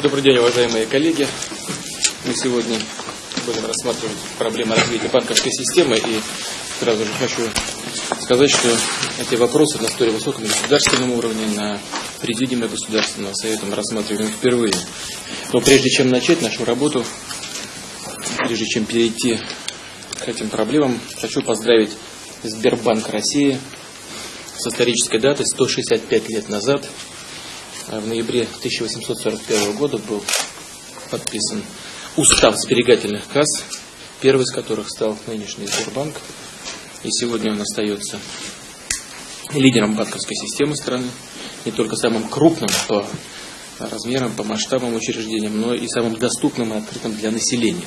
Добрый день, уважаемые коллеги. Мы сегодня будем рассматривать проблемы развития банковской системы. И сразу же хочу сказать, что эти вопросы на столь высоком государственном уровне, на президиуме Государственного Совета мы рассматриваем впервые. Но прежде чем начать нашу работу, прежде чем перейти к этим проблемам, хочу поздравить Сбербанк России с исторической датой 165 лет назад – в ноябре 1841 года был подписан устав сберегательных касс, первый из которых стал нынешний Сбербанк. И сегодня он остается лидером банковской системы страны, не только самым крупным по размерам, по масштабам учреждениям, но и самым доступным и открытым для населения.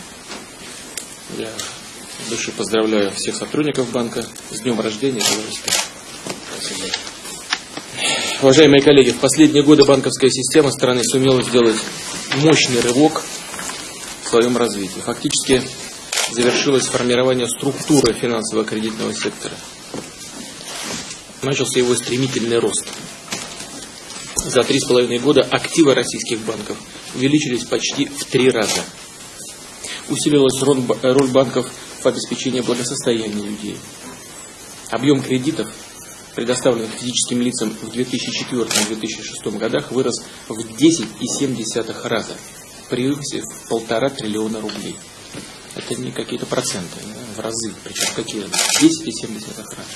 Я души поздравляю всех сотрудников банка с днем рождения. Спасибо. Уважаемые коллеги, в последние годы банковская система страны сумела сделать мощный рывок в своем развитии. Фактически завершилось формирование структуры финансово-кредитного сектора. Начался его стремительный рост. За три с половиной года активы российских банков увеличились почти в три раза. Усилилась роль банков в обеспечении благосостояния людей. Объем кредитов предоставленных физическим лицам в 2004-2006 годах, вырос в 10,7 раза, превысив полтора триллиона рублей. Это не какие-то проценты, в разы, причем какие? 10,7 раза.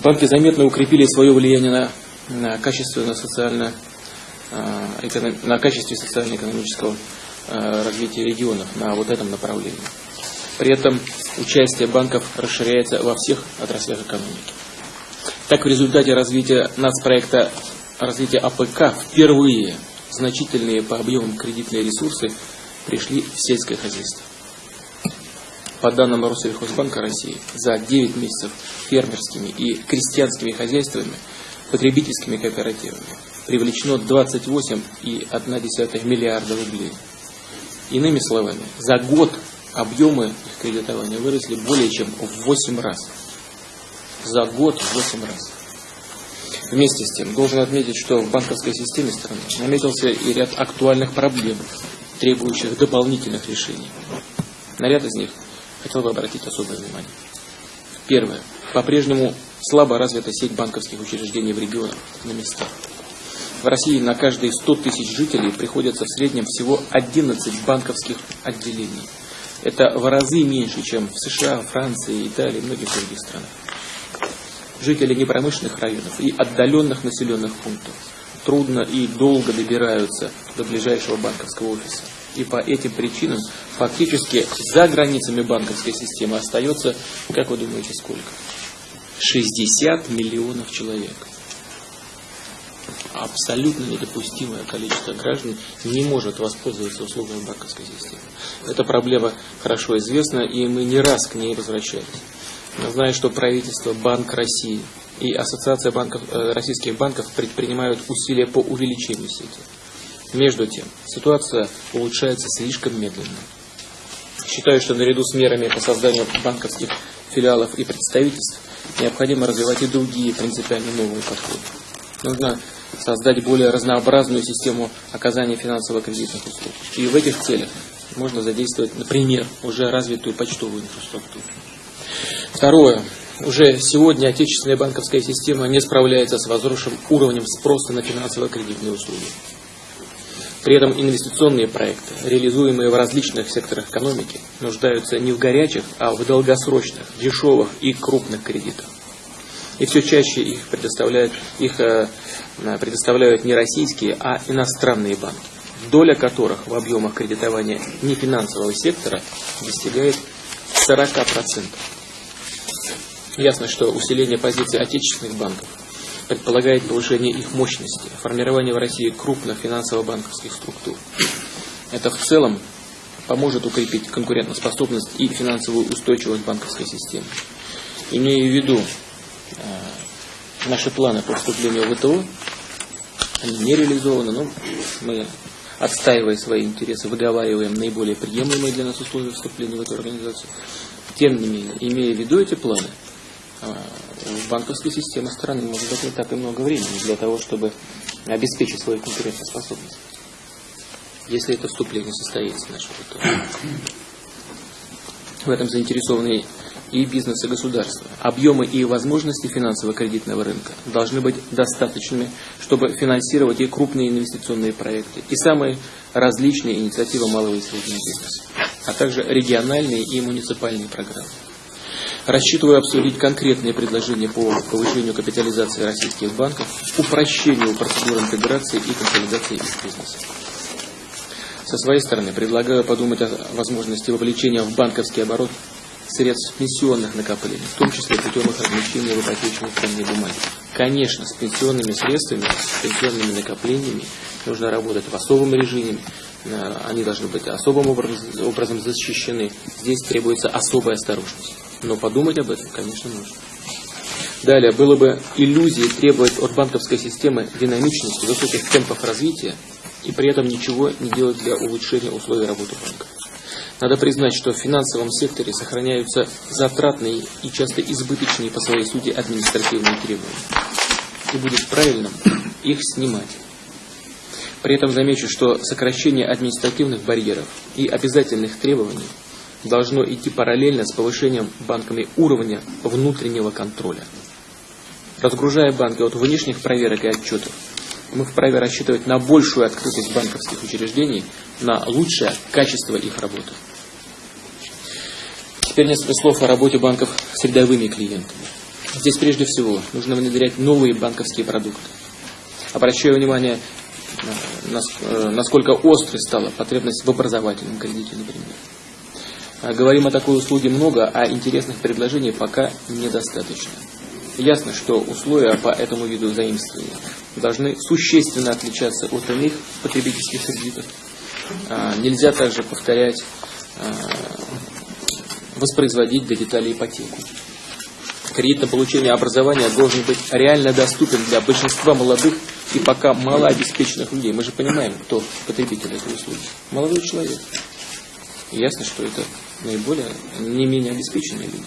Банки заметно укрепили свое влияние на, на качественно социально а, на качестве социально-экономического а, развития регионов на вот этом направлении. При этом участие банков расширяется во всех отраслях экономики. Так, в результате развития нацпроекта развития АПК впервые значительные по объемам кредитные ресурсы пришли в сельское хозяйство. По данным Россельхозбанка России, за 9 месяцев фермерскими и крестьянскими хозяйствами, потребительскими кооперативами привлечено 28,1 миллиарда рублей. Иными словами, за год объемы их кредитования выросли более чем в 8 раз за год в 8 раз. Вместе с тем, должен отметить, что в банковской системе страны наметился и ряд актуальных проблем, требующих дополнительных решений. На ряд из них хотел бы обратить особое внимание. Первое. По-прежнему слабо развита сеть банковских учреждений в регионах, на местах. В России на каждые 100 тысяч жителей приходится в среднем всего 11 банковских отделений. Это в разы меньше, чем в США, Франции, Италии и многих других странах жители непромышленных районов и отдаленных населенных пунктов трудно и долго добираются до ближайшего банковского офиса. И по этим причинам фактически за границами банковской системы остается, как вы думаете, сколько? 60 миллионов человек. Абсолютно недопустимое количество граждан не может воспользоваться услугами банковской системы. Эта проблема хорошо известна, и мы не раз к ней возвращались. Знаю, что правительство, Банк России и Ассоциация банков, э, российских банков предпринимают усилия по увеличению сети. Между тем, ситуация улучшается слишком медленно. Считаю, что наряду с мерами по созданию банковских филиалов и представительств необходимо развивать и другие принципиально новые подходы. Нужно создать более разнообразную систему оказания финансово-кредитных услуг. И в этих целях можно задействовать, например, уже развитую почтовую инфраструктуру. Второе. Уже сегодня отечественная банковская система не справляется с возросшим уровнем спроса на финансово-кредитные услуги. При этом инвестиционные проекты, реализуемые в различных секторах экономики, нуждаются не в горячих, а в долгосрочных, дешевых и крупных кредитах. И все чаще их предоставляют, их, э, предоставляют не российские, а иностранные банки, доля которых в объемах кредитования нефинансового сектора достигает 40%. Ясно, что усиление позиций отечественных банков предполагает повышение их мощности, формирование в России крупных финансово-банковских структур. Это в целом поможет укрепить конкурентоспособность и финансовую устойчивость банковской системы. Имея в виду наши планы по вступлению в ВТО, они не реализованы, но мы, отстаивая свои интересы, выговариваем наиболее приемлемые для нас условия вступления в эту организацию. Тем не менее, имея в виду эти планы, в а, банковской системе страны может быть не так и много времени для того, чтобы обеспечить свою конкурентоспособность. если это вступление состоится. Это... В этом заинтересованы и бизнес, и государство. Объемы и возможности финансово-кредитного рынка должны быть достаточными, чтобы финансировать и крупные инвестиционные проекты, и самые различные инициативы малого и среднего бизнеса, а также региональные и муниципальные программы. Рассчитываю обсудить конкретные предложения по повышению капитализации российских банков, упрощению процедур интеграции и консолидации их бизнеса. Со своей стороны предлагаю подумать о возможности вовлечения в банковский оборот средств пенсионных накоплений, в том числе путем их размещения в ипотечной ценной бумаге. Конечно, с пенсионными средствами, с пенсионными накоплениями нужно работать в особом режиме, э, они должны быть особым образом защищены. Здесь требуется особая осторожность. Но подумать об этом, конечно, нужно. Далее, было бы иллюзией требовать от банковской системы динамичности, высоких темпов развития и при этом ничего не делать для улучшения условий работы банка. Надо признать, что в финансовом секторе сохраняются затратные и часто избыточные по своей сути административные требования. И будет правильным их снимать. При этом замечу, что сокращение административных барьеров и обязательных требований должно идти параллельно с повышением банками уровня внутреннего контроля. Разгружая банки от внешних проверок и отчетов, мы вправе рассчитывать на большую открытость банковских учреждений, на лучшее качество их работы. Теперь несколько слов о работе банков с рядовыми клиентами. Здесь прежде всего нужно внедрять новые банковские продукты. Обращаю внимание, э, э, насколько острой стала потребность в образовательном кредите, например. А говорим о такой услуге много, а интересных предложений пока недостаточно. Ясно, что условия по этому виду заимствования должны существенно отличаться от иных потребительских кредитов. А, нельзя также повторять а, воспроизводить до деталей ипотеку. Кредит на получение образования должен быть реально доступен для большинства молодых и пока малообеспеченных людей. Мы же понимаем, кто потребитель этой услуги. Молодой человек. Ясно, что это наиболее, не менее обеспеченные люди.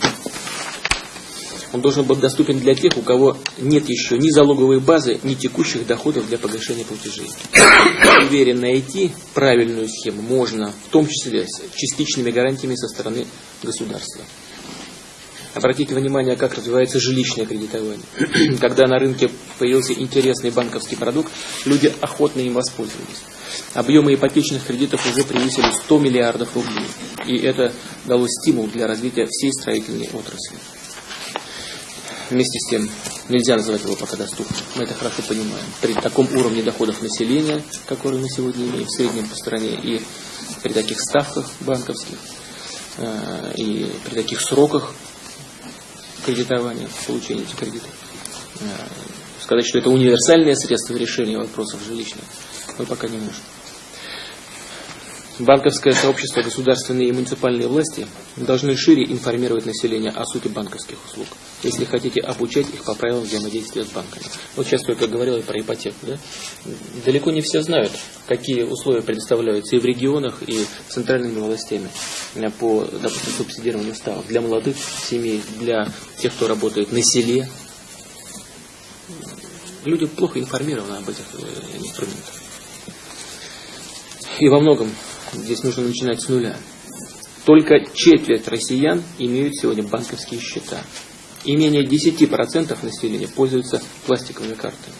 Он должен быть доступен для тех, у кого нет еще ни залоговой базы, ни текущих доходов для погашения платежей. Уверен, найти правильную схему можно, в том числе с частичными гарантиями со стороны государства. Обратите внимание, как развивается жилищное кредитование. Когда на рынке появился интересный банковский продукт, люди охотно им воспользовались. Объемы ипотечных кредитов уже превысили 100 миллиардов рублей. И это дало стимул для развития всей строительной отрасли. Вместе с тем, нельзя называть его пока доступным. Мы это хорошо понимаем. При таком уровне доходов населения, который мы сегодня имеем в среднем по стране, и при таких ставках банковских, э, и при таких сроках кредитования, получения этих кредитов, э, сказать, что это универсальное средство решения вопросов жилищных, мы пока не можем. Банковское сообщество, государственные и муниципальные власти должны шире информировать население о сути банковских услуг, если хотите обучать их по правилам взаимодействия с банками. Вот сейчас только говорил про ипотеку. Да? Далеко не все знают, какие условия предоставляются и в регионах, и центральными властями по, допустим, субсидированию ставок для молодых семей, для тех, кто работает на селе. Люди плохо информированы об этих э, инструментах. И во многом здесь нужно начинать с нуля. Только четверть россиян имеют сегодня банковские счета. И менее 10% населения пользуются пластиковыми картами.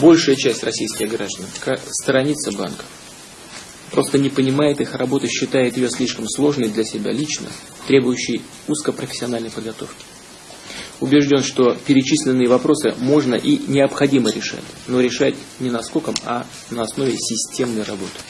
Большая часть российских граждан сторонится банков. Просто не понимает их работы, считает ее слишком сложной для себя лично, требующей узкопрофессиональной подготовки. Убежден, что перечисленные вопросы можно и необходимо решать, но решать не наскоком, а на основе системной работы.